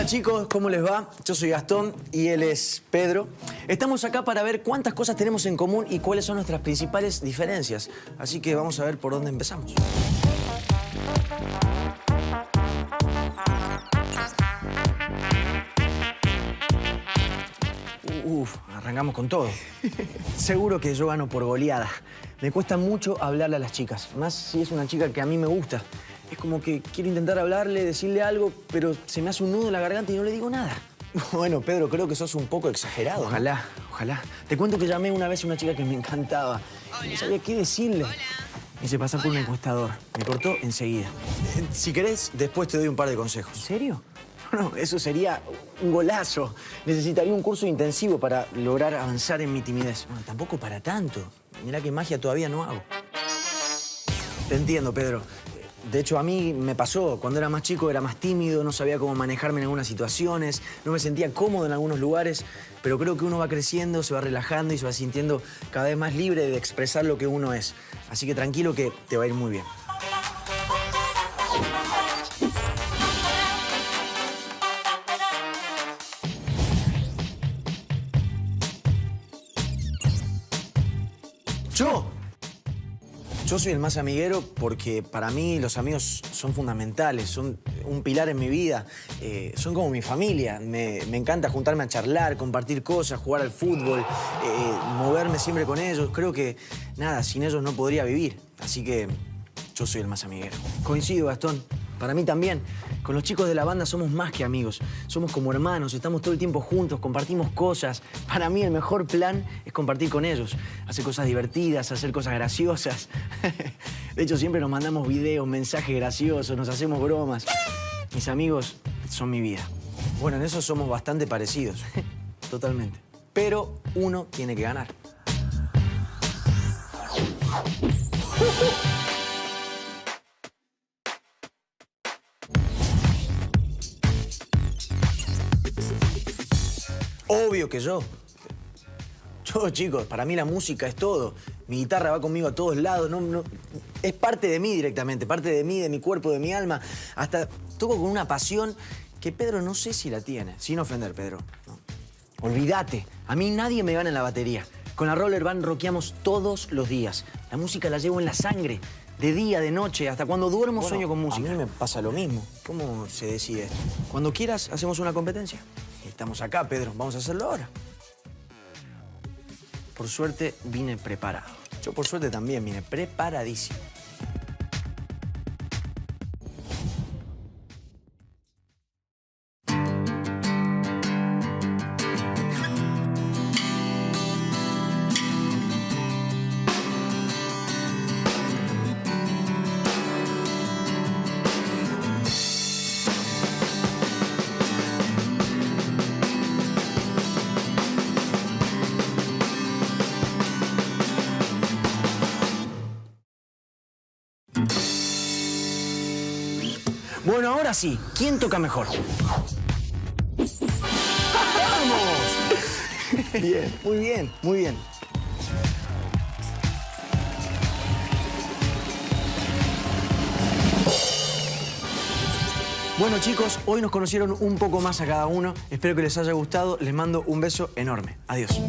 Hola chicos, ¿cómo les va? Yo soy Gastón y él es Pedro. Estamos acá para ver cuántas cosas tenemos en común y cuáles son nuestras principales diferencias. Así que vamos a ver por dónde empezamos. Uf, arrancamos con todo. Seguro que yo gano por goleada. Me cuesta mucho hablarle a las chicas, más si es una chica que a mí me gusta. Es como que quiero intentar hablarle, decirle algo, pero se me hace un nudo en la garganta y no le digo nada. Bueno, Pedro, creo que sos un poco exagerado. Ojalá, ojalá. Te cuento que llamé una vez a una chica que me encantaba. No sabía qué decirle. Me hice pasar por un encuestador. Me cortó enseguida. Si querés, después te doy un par de consejos. ¿En serio? No, eso sería un golazo. Necesitaría un curso intensivo para lograr avanzar en mi timidez. Bueno, tampoco para tanto. Mirá que magia todavía no hago. Te entiendo, Pedro. De hecho, a mí me pasó. Cuando era más chico era más tímido, no sabía cómo manejarme en algunas situaciones, no me sentía cómodo en algunos lugares, pero creo que uno va creciendo, se va relajando y se va sintiendo cada vez más libre de expresar lo que uno es. Así que tranquilo que te va a ir muy bien. ¿Yo? Yo soy el más amiguero porque para mí los amigos son fundamentales, son un pilar en mi vida, eh, son como mi familia. Me, encanta juntarme a charlar, compartir cosas, jugar al fútbol, eh, moverme siempre con ellos. Creo que, nada, sin ellos no podría vivir. Así que yo soy el más amiguero. Coincido, Gastón. Para mí también. Con los chicos de la banda somos más que amigos. Somos como hermanos, estamos todo el tiempo juntos, compartimos cosas. Para mí el mejor plan es compartir con ellos. Hacer cosas divertidas, hacer cosas graciosas. De hecho, siempre nos mandamos videos, mensajes graciosos, nos hacemos bromas. Mis amigos son mi vida. Bueno, en eso somos bastante parecidos. Totalmente. Pero uno tiene que ganar. Obvio que yo. Yo, chicos, para mí la música es todo. Mi guitarra va conmigo a todos lados. No, es parte de mí directamente, parte de mí, de mi cuerpo, de mi alma. Hasta toco con una pasión que Pedro no sé si la tiene. Sin ofender, Pedro. Olvídate. A mí nadie me gana en la batería. Con la Roller Band rockeamos todos los días. La música la llevo en la sangre. De día, de noche, hasta cuando duermo sueño con música. A mí me pasa lo mismo. ¿Cómo se decide esto? Cuando quieras, hacemos una competencia. Estamos acá, Pedro. Vamos a hacerlo ahora. Por suerte, vine preparado. Yo, por suerte, también vine preparadísimo. Bueno, ahora sí. ¿Quién toca mejor? ¡Vamos! Bien, muy bien, muy bien. Bueno chicos, hoy nos conocieron un poco más a cada uno. Espero que les haya gustado. Les mando un beso enorme. Adiós.